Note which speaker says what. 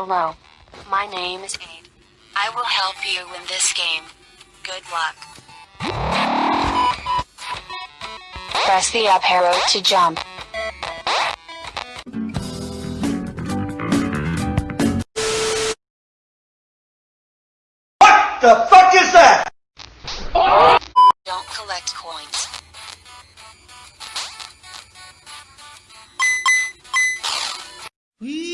Speaker 1: Hello. My name is Aid. I will help you win this game. Good luck. Press the up arrow to jump.
Speaker 2: What the fuck is that?
Speaker 1: Don't collect coins.
Speaker 3: Whee!